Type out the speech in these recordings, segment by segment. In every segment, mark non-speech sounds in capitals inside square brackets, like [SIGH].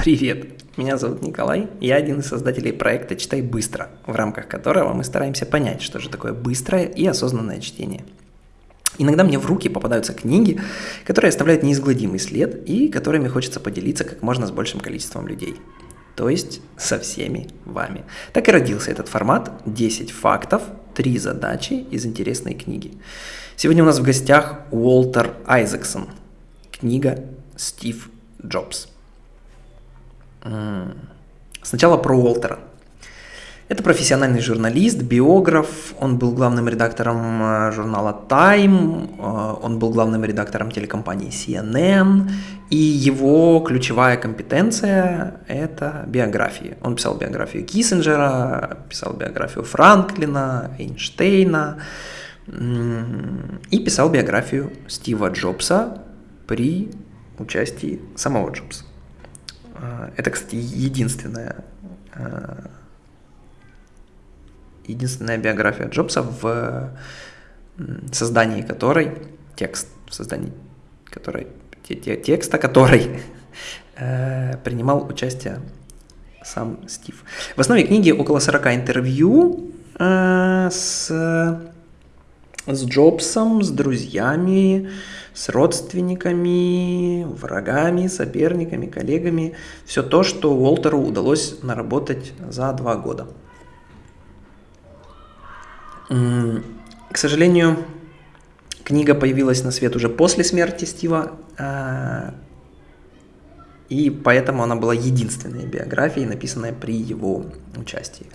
Привет, меня зовут Николай, я один из создателей проекта «Читай быстро», в рамках которого мы стараемся понять, что же такое быстрое и осознанное чтение. Иногда мне в руки попадаются книги, которые оставляют неизгладимый след и которыми хочется поделиться как можно с большим количеством людей. То есть со всеми вами. Так и родился этот формат 10 фактов, 3 задачи из интересной книги. Сегодня у нас в гостях Уолтер Айзексон. Книга «Стив Джобс». Сначала про Уолтера. Это профессиональный журналист, биограф, он был главным редактором э, журнала Time, э, он был главным редактором телекомпании CNN, и его ключевая компетенция – это биографии. Он писал биографию Киссинджера, писал биографию Франклина, Эйнштейна, и писал биографию Стива Джобса при участии самого Джобса. А, это, кстати, единственная, а, единственная биография Джобса, в создании которой, текст, в создании которой, текста которой э, принимал участие сам Стив. В основе книги около 40 интервью э, с, с Джобсом, с друзьями, с родственниками, врагами, соперниками, коллегами. Все то, что Уолтеру удалось наработать за два года. К сожалению, книга появилась на свет уже после смерти Стива, а, и поэтому она была единственной биографией, написанной при его участии.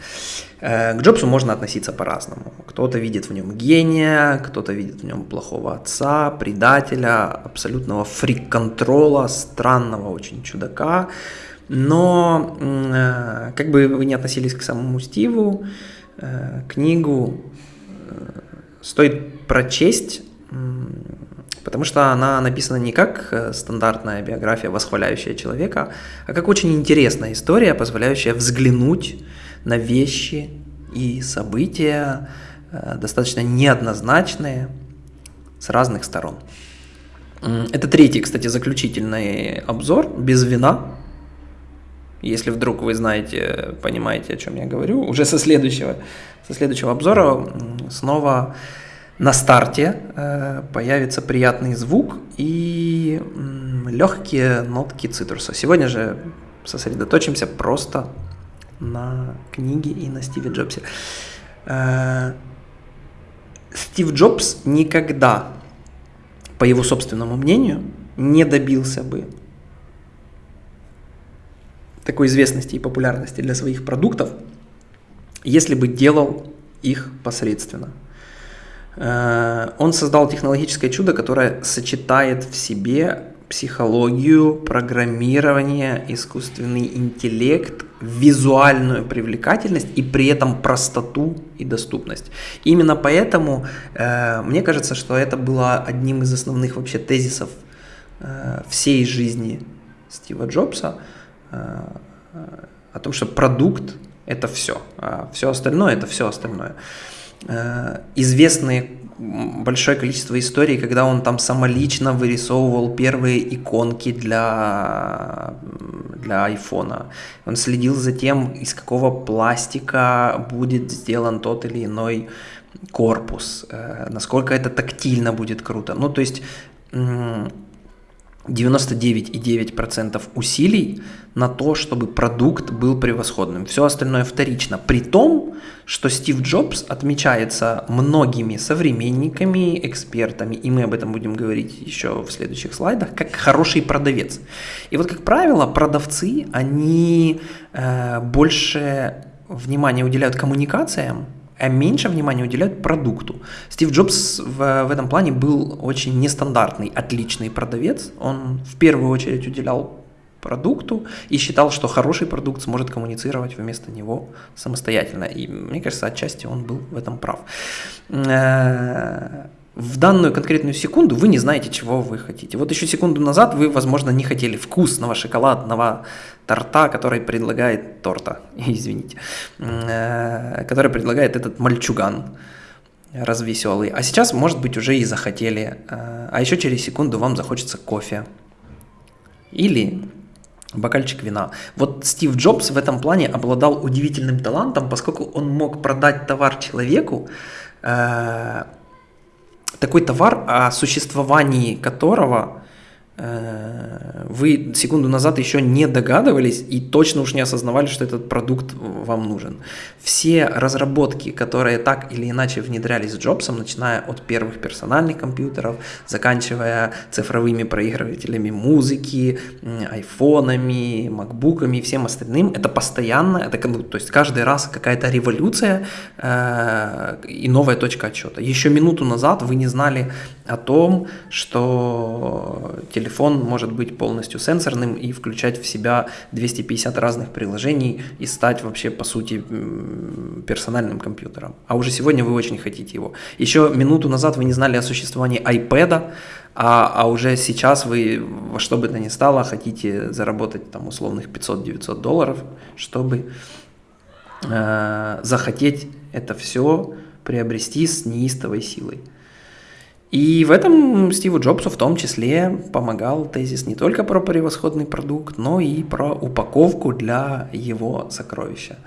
Э, к Джобсу можно относиться по-разному. Кто-то видит в нем гения, кто-то видит в нем плохого отца, предателя, абсолютного фрик-контрола, странного очень чудака. Но э, как бы вы ни относились к самому Стиву, э, книгу стоит прочесть Потому что она написана не как э, стандартная биография, восхваляющая человека, а как очень интересная история, позволяющая взглянуть на вещи и события, э, достаточно неоднозначные, с разных сторон. Это третий, кстати, заключительный обзор, без вина. Если вдруг вы знаете, понимаете, о чем я говорю, уже со следующего, со следующего обзора снова на старте э, появится приятный звук и легкие нотки цитруса. Сегодня же сосредоточимся просто на книге и на Стиве Джобсе. Э, Стив Джобс никогда, по его собственному мнению, не добился бы такой известности и популярности для своих продуктов, если бы делал их посредственно. Э, он создал технологическое чудо, которое сочетает в себе психологию, программирование, искусственный интеллект, визуальную привлекательность и при этом простоту и доступность. Именно поэтому э, мне кажется, что это было одним из основных вообще тезисов э, всей жизни Стива Джобса э, о том, что продукт это все, а все остальное это все остальное. Э, известные большое количество историй, когда он там самолично вырисовывал первые иконки для, для айфона. Он следил за тем, из какого пластика будет сделан тот или иной корпус, э, насколько это тактильно будет круто. Ну, то есть 99,9% усилий на то, чтобы продукт был превосходным. Все остальное вторично. При том, что Стив Джобс отмечается многими современниками, экспертами, и мы об этом будем говорить еще в следующих слайдах, как хороший продавец. И вот, как правило, продавцы, они э, больше внимания уделяют коммуникациям, а меньше внимания уделяют продукту. Стив Джобс в, в этом плане был очень нестандартный, отличный продавец. Он в первую очередь уделял продукту и считал, что хороший продукт сможет коммуницировать вместо него самостоятельно. И мне кажется, отчасти он был в этом прав. В данную конкретную секунду вы не знаете, чего вы хотите. Вот еще секунду назад вы, возможно, не хотели вкусного шоколадного торта, который предлагает торта, [LAUGHS] извините, э, который предлагает этот мальчуган развеселый. А сейчас, может быть, уже и захотели. Э, а еще через секунду вам захочется кофе. Или бокальчик вина. Вот Стив Джобс в этом плане обладал удивительным талантом, поскольку он мог продать товар человеку, э, такой товар, о существовании которого вы секунду назад еще не догадывались и точно уж не осознавали, что этот продукт вам нужен. Все разработки, которые так или иначе внедрялись с Джобсом, начиная от первых персональных компьютеров, заканчивая цифровыми проигрывателями музыки, айфонами, макбуками и всем остальным, это постоянно, это, то есть каждый раз какая-то революция э, и новая точка отчета. Еще минуту назад вы не знали о том, что телефон может быть полностью сенсорным и включать в себя 250 разных приложений и стать вообще, по сути, персональным компьютером. А уже сегодня вы очень хотите его. Еще минуту назад вы не знали о существовании iPad, а, а уже сейчас вы во что бы то ни стало хотите заработать там условных 500-900 долларов, чтобы э, захотеть это все приобрести с неистовой силой. И в этом Стиву Джобсу в том числе помогал тезис не только про превосходный продукт, но и про упаковку для его сокровища.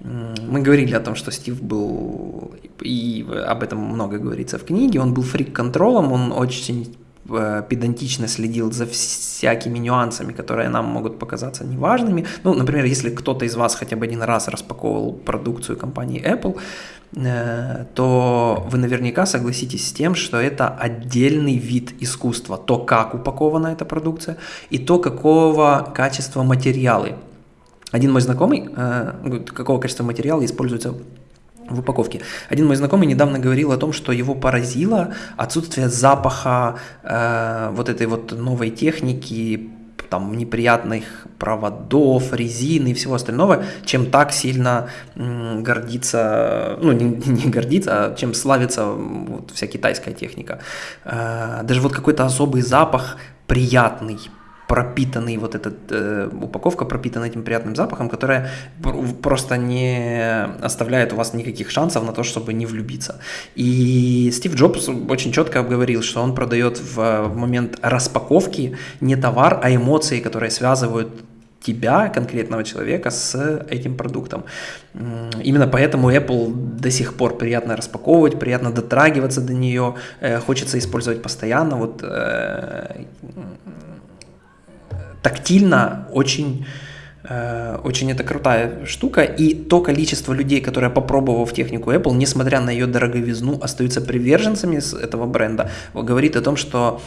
Мы говорили о том, что Стив был, и об этом много говорится в книге, он был фрик-контролом, он очень э, педантично следил за всякими нюансами, которые нам могут показаться неважными. Ну, например, если кто-то из вас хотя бы один раз распаковывал продукцию компании Apple, то вы наверняка согласитесь с тем, что это отдельный вид искусства. То, как упакована эта продукция, и то, какого качества материалы. Один мой знакомый, э, какого качества материала используется в упаковке. Один мой знакомый недавно говорил о том, что его поразило отсутствие запаха э, вот этой вот новой техники, там неприятных проводов, резины и всего остального, чем так сильно гордится, ну не, [LAUGHS] не гордится, а чем славится вот вся китайская техника. Э, даже вот какой-то особый запах приятный, пропитанный вот эта э, упаковка пропитана этим приятным запахом, которая просто не оставляет у вас никаких шансов на то, чтобы не влюбиться. И Стив Джобс очень четко обговорил, что он продает в момент распаковки не товар, а эмоции, которые связывают тебя, конкретного человека, с этим продуктом. Именно поэтому Apple до сих пор приятно распаковывать, приятно дотрагиваться до нее, э, хочется использовать постоянно. Вот э, тактильно очень э, очень это крутая штука, и то количество людей, которые, попробовав технику Apple, несмотря на ее дороговизну, остаются приверженцами этого бренда, говорит о том, что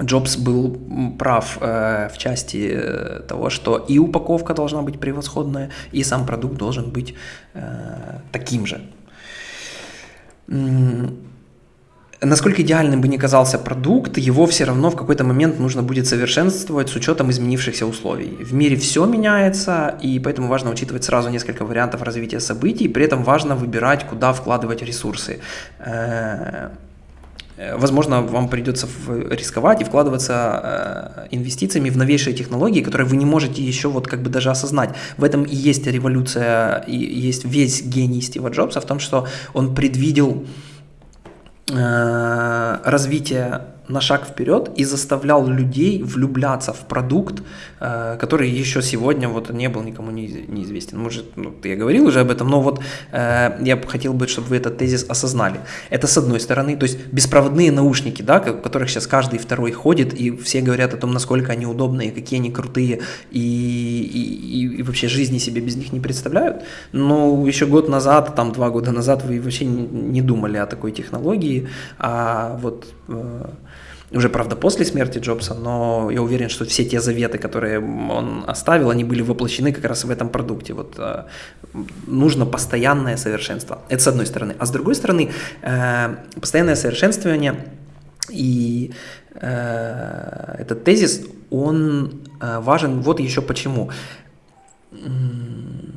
Джобс был прав э, в части э, того, что и упаковка должна быть превосходная, и сам продукт должен быть э, таким же. Насколько идеальным бы ни казался продукт, его все равно в какой-то момент нужно будет совершенствовать с учетом изменившихся условий. В мире все меняется, и поэтому важно учитывать сразу несколько вариантов развития событий, при этом важно выбирать, куда вкладывать ресурсы. Э, возможно, вам придется рисковать и вкладываться э, инвестициями в новейшие технологии, которые вы не можете еще вот как бы даже осознать. В этом и есть революция, и есть весь гений Стива Джобса в том, что он предвидел Э, развитие на шаг вперед и заставлял людей влюбляться в продукт, э, который еще сегодня вот не был никому неизвестен. Может, ну, я говорил уже об этом, но вот э, я хотел бы, чтобы вы этот тезис осознали. Это с одной стороны, то есть беспроводные наушники, да, в которых сейчас каждый второй ходит, и все говорят о том, насколько они удобные, какие они крутые, и, и, и вообще жизни себе без них не представляют. Но еще год назад, там два года назад вы вообще не, думали о такой технологии, а вот э, уже, правда, после смерти Джобса, но я уверен, что все те заветы, которые он оставил, они были воплощены как раз в этом продукте. Вот э, нужно постоянное совершенство. Это с одной стороны. А с другой стороны, э, постоянное совершенствование и э, этот тезис, он важен вот еще почему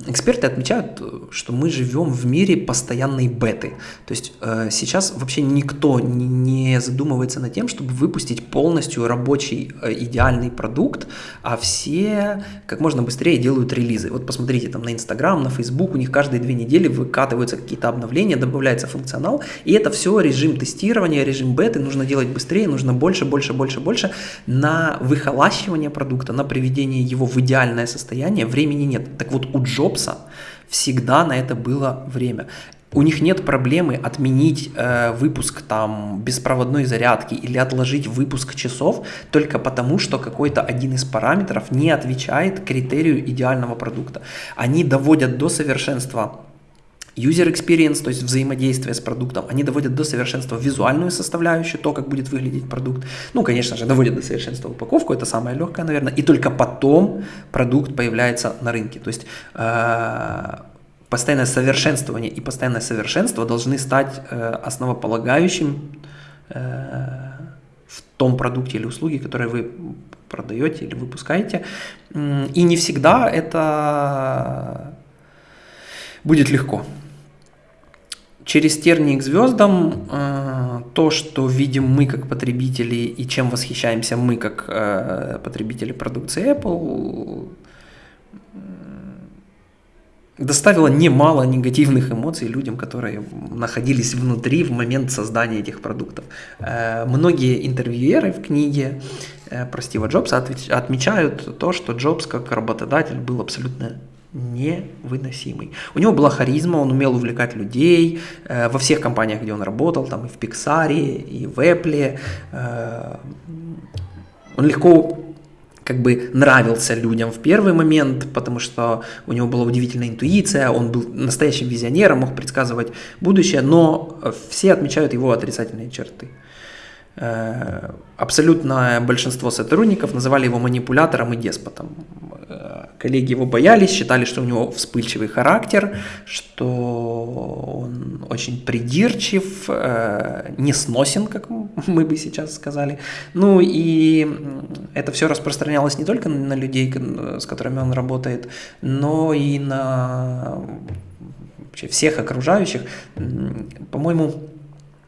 эксперты отмечают, что мы живем в мире постоянной беты. То есть э, сейчас вообще никто не задумывается над тем, чтобы выпустить полностью рабочий э, идеальный продукт, а все как можно быстрее делают релизы. Вот посмотрите там на Инстаграм, на Фейсбук, у них каждые две недели выкатываются какие-то обновления, добавляется функционал, и это все режим тестирования, режим беты, нужно делать быстрее, нужно больше, больше, больше, больше. На выхолащивание продукта, на приведение его в идеальное состояние времени нет. Так вот у Джобса всегда на это было время. У них нет проблемы отменить э, выпуск там беспроводной зарядки или отложить выпуск часов только потому, что какой-то один из параметров не отвечает критерию идеального продукта. Они доводят до совершенства User experience, то есть взаимодействие с продуктом, они доводят до совершенства визуальную составляющую, то, как будет выглядеть продукт. Ну, конечно же, доводят до совершенства упаковку, это самое легкое, наверное. И только потом продукт появляется на рынке. То есть э, постоянное совершенствование и постоянное совершенство должны стать э, основополагающим э, в том продукте или услуге, который вы продаете или выпускаете. И не всегда это будет легко. Через тернии к звездам э, то, что видим мы как потребители и чем восхищаемся мы как э, потребители продукции Apple, доставило немало негативных эмоций людям, которые находились внутри в момент создания этих продуктов. Э, многие интервьюеры в книге про Стива Джобса отмечают то, что Джобс как работодатель был абсолютно невыносимый. У него была харизма, он умел увлекать людей э, во всех компаниях, где он работал, там и в Pixar, и в Apple. Э, он легко как бы нравился людям в первый момент, потому что у него была удивительная интуиция, он был настоящим визионером, мог предсказывать будущее, но все отмечают его отрицательные черты. Э, абсолютное большинство сотрудников называли его манипулятором и деспотом. Э, коллеги его боялись, считали, что у него вспыльчивый характер, что он очень придирчив, э, не сносен, как [LAUGHS] мы бы сейчас сказали. Ну и это все распространялось не только на людей, с которыми он работает, но и на всех окружающих. По-моему,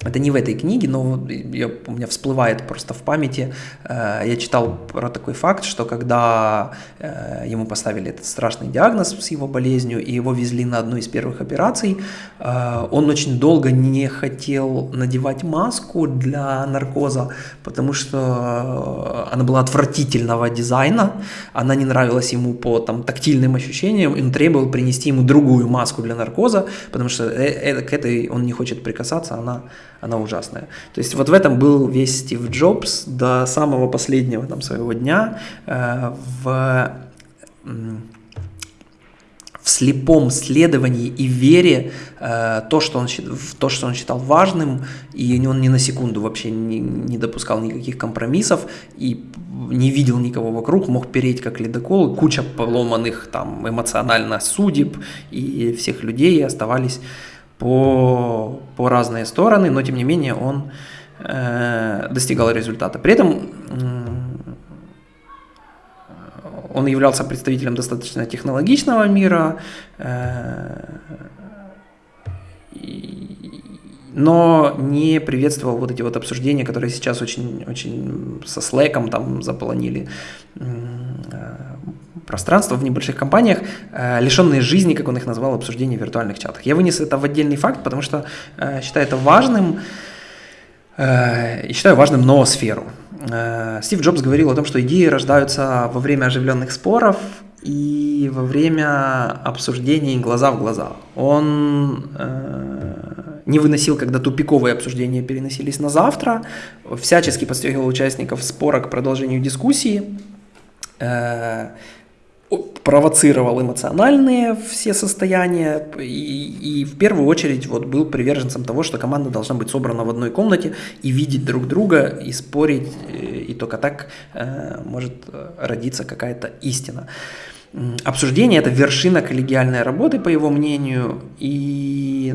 это не в этой книге, но я, у меня всплывает просто в памяти. Э, я читал про такой факт, что когда э, ему поставили этот страшный диагноз с его болезнью, и его везли на одну из первых операций, э, он очень долго не хотел надевать маску для наркоза, потому что она была отвратительного дизайна, она не нравилась ему по там, тактильным ощущениям, и он требовал принести ему другую маску для наркоза, потому что к этой он не хочет прикасаться, она она ужасная. То есть вот в этом был весь Стив Джобс до самого последнего там, своего дня э, в, в слепом следовании и вере э, то, что он, в то, что он считал важным, и он ни на секунду вообще не, не допускал никаких компромиссов, и не видел никого вокруг, мог переть как ледокол, куча поломанных там эмоционально судеб, и всех людей оставались по, по разные стороны, но тем не менее он э, достигал результата. При этом э, он являлся представителем достаточно технологичного мира, э, но не приветствовал вот эти вот обсуждения, которые сейчас очень, очень со слэком там заполонили пространство в небольших компаниях, э, лишенные жизни, как он их назвал, обсуждения в виртуальных чатах. Я вынес это в отдельный факт, потому что э, считаю это важным, э, и считаю важным ноосферу. Стив Джобс говорил о том, что идеи рождаются во время оживленных споров и во время обсуждений глаза в глаза. Он не выносил, когда тупиковые обсуждения переносились на завтра, всячески подстегивал участников спора к продолжению дискуссии, провоцировал эмоциональные все состояния и, и в первую очередь вот был приверженцем того, что команда должна быть собрана в одной комнате и видеть друг друга и спорить, э, и только так э, может э, родиться какая-то истина. Обсуждение – это вершина коллегиальной работы, по его мнению, и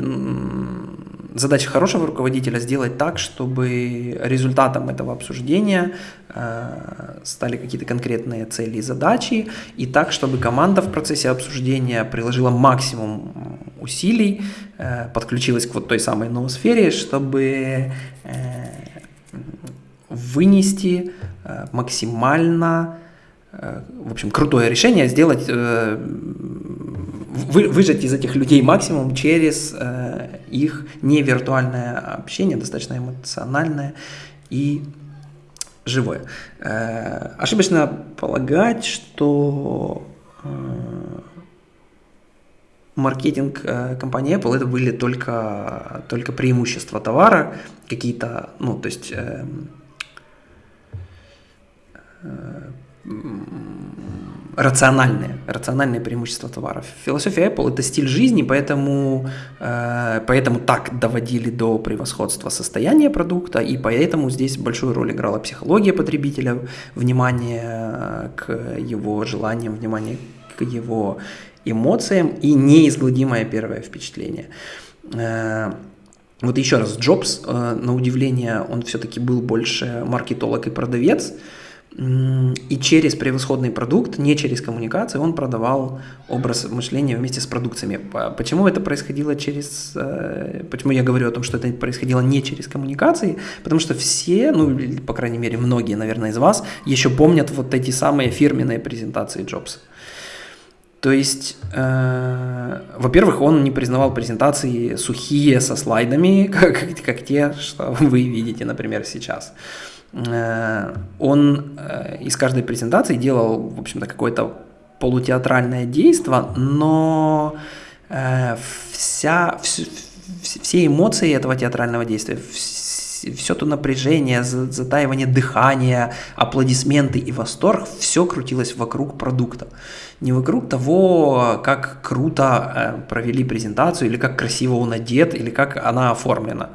задача хорошего руководителя сделать так, чтобы результатом этого обсуждения э, стали какие-то конкретные цели и задачи, и так, чтобы команда в процессе обсуждения приложила максимум усилий, э, подключилась к вот той самой ноосфере, чтобы вынести максимально в общем, крутое решение сделать, вы, выжать из этих людей максимум через их невиртуальное общение, достаточно эмоциональное и живое. Э, ошибочно полагать, что э, маркетинг э, компании Apple это были только, только преимущества товара, какие-то, ну, то есть рациональные, рациональные преимущества товаров. Философия Apple – это стиль жизни, поэтому, э, поэтому так доводили до превосходства состояния продукта, и поэтому здесь большую роль играла психология потребителя, внимание э, к его желаниям, внимание к его эмоциям и неизгладимое первое впечатление. Э, вот еще раз, Джобс, э, на удивление, он все-таки был больше маркетолог и продавец, и через превосходный продукт, не через коммуникацию, он продавал образ мышления вместе с продукциями. Почему это происходило через... Э, почему я говорю о том, что это происходило не через коммуникации? Потому что все, ну, по крайней мере, многие, наверное, из вас еще помнят вот эти самые фирменные презентации Джобса. То есть, э, во-первых, он не признавал презентации сухие со слайдами, [LAUGHS] как, как те, что вы видите, например, сейчас. Он э, из каждой презентации делал, в общем-то, какое-то полутеатральное действие, но э, вся, все эмоции этого театрального действия, все то напряжение, затаивание дыхания, аплодисменты и восторг, все крутилось вокруг продукта. Не вокруг того, как круто провели презентацию, или как красиво он одет, или как она оформлена.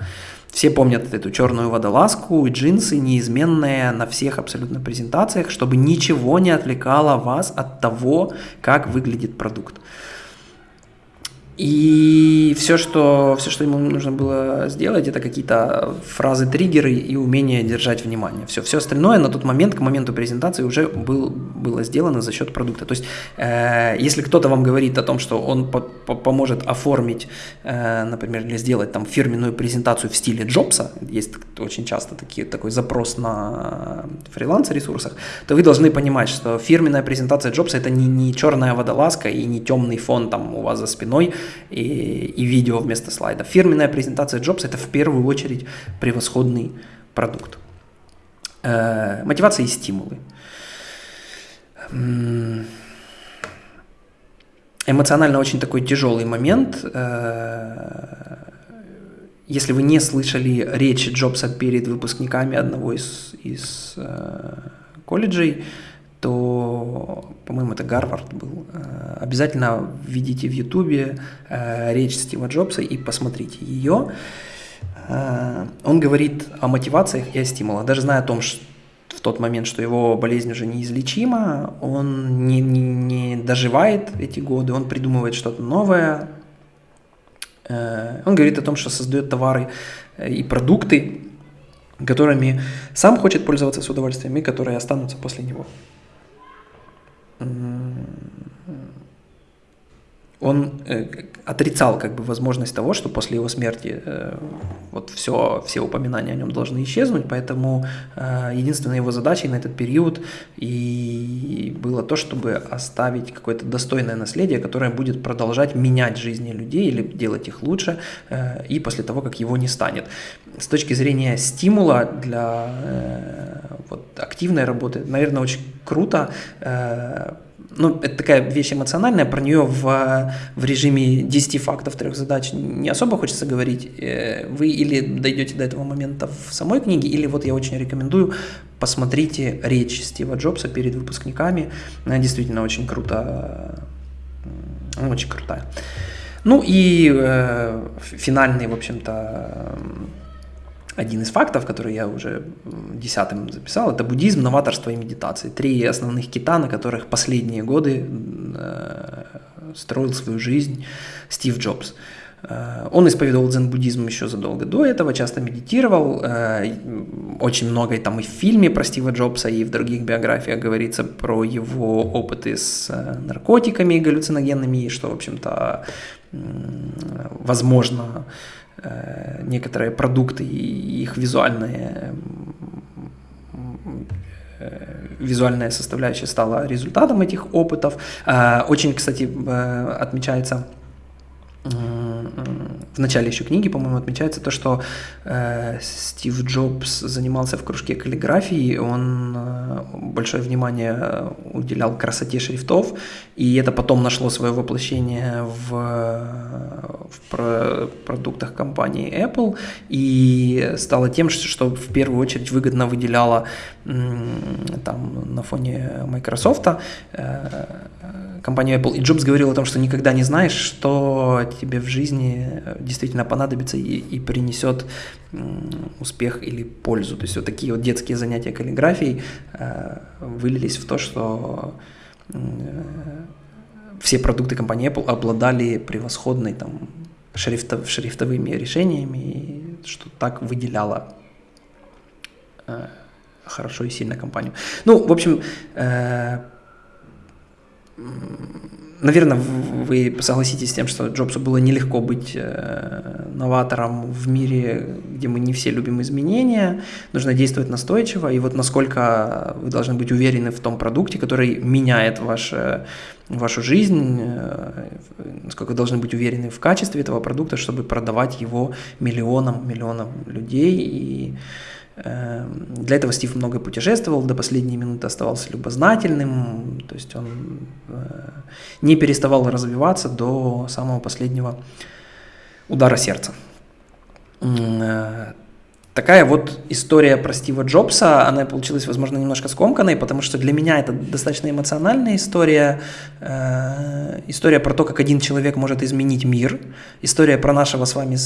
Все помнят эту черную водолазку и джинсы, неизменные на всех абсолютно презентациях, чтобы ничего не отвлекало вас от того, как выглядит продукт. И все что, все, что ему нужно было сделать, это какие-то фразы, триггеры и умение держать внимание. Все, все остальное на тот момент, к моменту презентации уже был, было сделано за счет продукта. То есть, э, если кто-то вам говорит о том, что он по по поможет оформить, э, например, или сделать там фирменную презентацию в стиле Джобса, есть очень часто такие, такой запрос на фриланс-ресурсах, то вы должны понимать, что фирменная презентация Джобса это не, не черная водолазка и не темный фон там у вас за спиной, и, и видео вместо слайда. Фирменная презентация Jobs – это в первую очередь превосходный продукт. Э, мотивация и стимулы. Эмоционально очень такой тяжелый момент. Э, если вы не слышали речи Джобса перед выпускниками одного из, из э, колледжей, то, по-моему, это Гарвард был. Э, обязательно введите в Ютубе э, речь Стива Джобса и посмотрите ее. Э, он говорит о мотивациях и о стимулах. Даже зная о том, что в тот момент, что его болезнь уже неизлечима, он не, не, не доживает эти годы, он придумывает что-то новое. Он говорит о том, что создает товары и продукты, которыми сам хочет пользоваться с удовольствием и которые останутся после него он э, отрицал как бы возможность того, что после его смерти э, вот все, все упоминания о нем должны исчезнуть, поэтому э, единственной его задачей на этот период и было то, чтобы оставить какое-то достойное наследие, которое будет продолжать менять жизни людей или делать их лучше э, и после того, как его не станет. С точки зрения стимула для э, вот, активной работы, наверное, очень круто э, ну, это такая вещь эмоциональная, про нее в, в режиме 10 фактов, трех задач не особо хочется говорить. Э, вы или дойдете до этого момента в самой книге, или вот я очень рекомендую, посмотрите речь Стива Джобса перед выпускниками. Она действительно очень круто, очень крутая. Ну и э, финальный, в общем-то, один из фактов, который я уже десятым записал, это буддизм, новаторство и медитация. Три основных кита, на которых последние годы э, строил свою жизнь Стив Джобс. Э, он исповедовал дзен-буддизм еще задолго до этого, часто медитировал. Э, очень много там и в фильме про Стива Джобса, и в других биографиях говорится про его опыты с наркотиками галлюциногенными, и что, в общем-то, возможно, некоторые продукты и их визуальные визуальная составляющая стала результатом этих опытов. Очень, кстати, отмечается в начале еще книги, по-моему, отмечается то, что э, Стив Джобс занимался в кружке каллиграфии, он э, большое внимание уделял красоте шрифтов, и это потом нашло свое воплощение в, в про продуктах компании Apple, и стало тем, что в первую очередь выгодно выделяло там на фоне Microsoft э, компанию Apple. И Джобс говорил о том, что никогда не знаешь, что тебе в жизни действительно понадобится и, и принесет успех или пользу. То есть вот такие вот детские занятия каллиграфией э, вылились в то, что э, все продукты компании Apple обладали превосходной там шрифтов, шрифтовыми решениями, что так выделяло э, хорошо и сильно компанию. Ну, в общем, э, наверное, вы согласитесь с тем, что Джобсу было нелегко быть э, новатором в мире, где мы не все любим изменения, нужно действовать настойчиво, и вот насколько вы должны быть уверены в том продукте, который меняет ваше, вашу жизнь, э, насколько вы должны быть уверены в качестве этого продукта, чтобы продавать его миллионам, миллионам людей, и для этого Стив много путешествовал, до последней минуты оставался любознательным, то есть он э, не переставал развиваться до самого последнего удара сердца. Э, такая вот история про Стива Джобса, она получилась, возможно, немножко скомканной, потому что для меня это достаточно эмоциональная история, э, история про то, как один человек может изменить мир, история про нашего с вами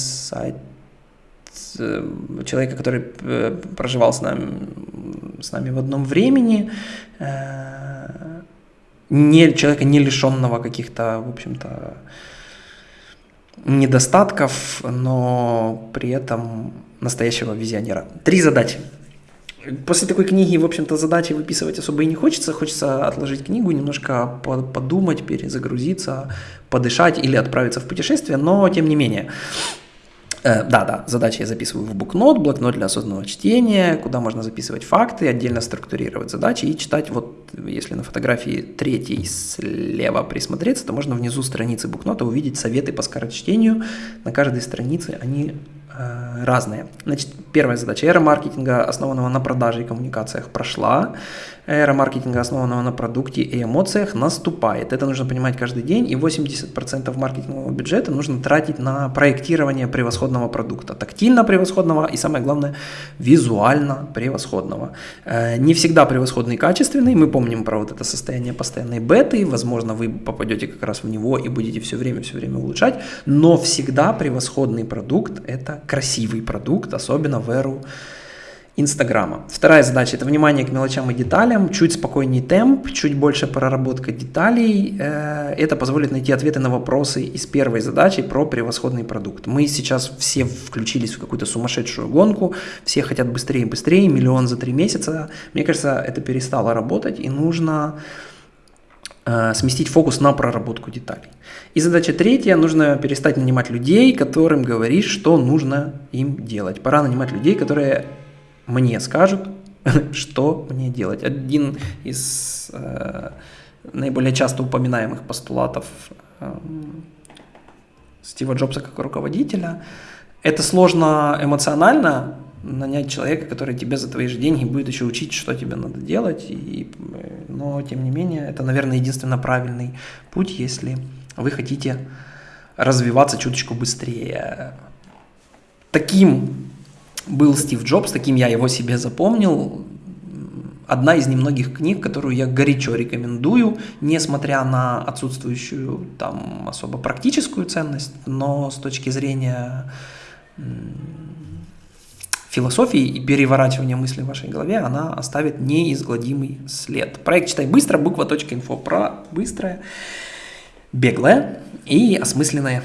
человека, который э, проживал с нами, с нами в одном времени, э, не, человека, не лишенного каких-то, в общем-то, недостатков, но при этом настоящего визионера. Три задачи. После такой книги, в общем-то, задачи выписывать особо и не хочется. Хочется отложить книгу, немножко подумать, перезагрузиться, подышать или отправиться в путешествие, но тем не менее. Э, да, да, задачи я записываю в букнот, блокнот для осознанного чтения, куда можно записывать факты, отдельно структурировать задачи и читать. Вот если на фотографии третьей слева присмотреться, то можно внизу страницы букнота увидеть советы по скорочтению. На каждой странице они э, разные. Значит, первая задача. Эра маркетинга, основанного на продаже и коммуникациях, прошла эра маркетинга, основанного на продукте и эмоциях, наступает. Это нужно понимать каждый день, и 80% маркетингового бюджета нужно тратить на проектирование превосходного продукта. Тактильно превосходного и, самое главное, визуально превосходного. Э, не всегда превосходный качественный. Мы помним про вот это состояние постоянной беты. Возможно, вы попадете как раз в него и будете все время, все время улучшать. Но всегда превосходный продукт – это красивый продукт, особенно в эру Инстаграма. Вторая задача – это внимание к мелочам и деталям, чуть спокойнее темп, чуть больше проработка деталей. Э, это позволит найти ответы на вопросы из первой задачи про превосходный продукт. Мы сейчас все включились в какую-то сумасшедшую гонку, все хотят быстрее и быстрее, миллион за три месяца. Мне кажется, это перестало работать и нужно сместить фокус на проработку деталей. И задача третья, нужно перестать нанимать людей, которым говоришь, что нужно им делать. Пора нанимать людей, которые мне скажут, [LAUGHS] что мне делать. Один из э, наиболее часто упоминаемых постулатов э, Стива Джобса как руководителя. Это сложно эмоционально, нанять человека, который тебе за твои же деньги будет еще учить, что тебе надо делать. И, но, тем не менее, это, наверное, единственно правильный путь, если вы хотите развиваться чуточку быстрее. Таким был Стив Джобс, таким я его себе запомнил. Одна из немногих книг, которую я горячо рекомендую, несмотря на отсутствующую там особо практическую ценность, но с точки зрения философии и переворачивания мыслей в вашей голове, она оставит неизгладимый след. Проект «Читай быстро», буква.инфо про быстрое, беглое и осмысленное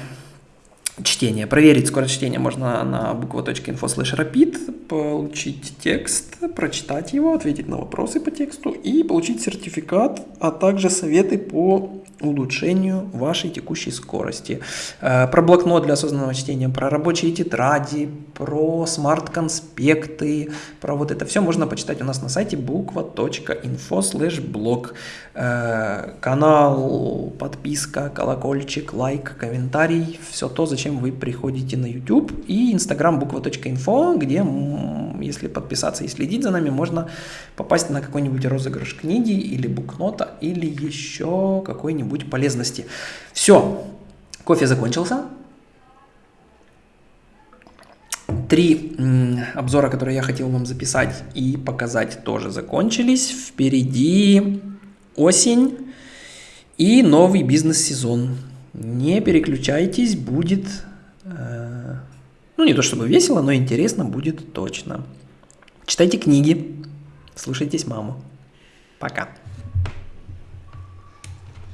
чтения. Проверить скорость чтения можно на буква.info slash rapid, получить текст, прочитать его, ответить на вопросы по тексту и получить сертификат, а также советы по улучшению вашей текущей скорости. Э, про блокнот для осознанного чтения, про рабочие тетради, про смарт-конспекты, про вот это все можно почитать у нас на сайте буква.info slash blog. Канал, подписка, колокольчик, лайк, комментарий, все то, зачем вы приходите на YouTube и Instagram буква.info, где, если подписаться и следить за нами, можно попасть на какой-нибудь розыгрыш книги или букнота, или еще какой-нибудь полезности. Все, кофе закончился. Три обзора, которые я хотел вам записать и показать, тоже закончились. Впереди осень и новый бизнес-сезон. Не переключайтесь, будет, э, ну не то чтобы весело, но интересно будет точно. Читайте книги, слушайтесь маму. Пока.